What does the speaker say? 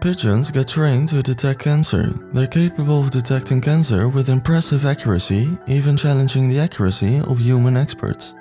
Pigeons get trained to detect cancer. They're capable of detecting cancer with impressive accuracy, even challenging the accuracy of human experts.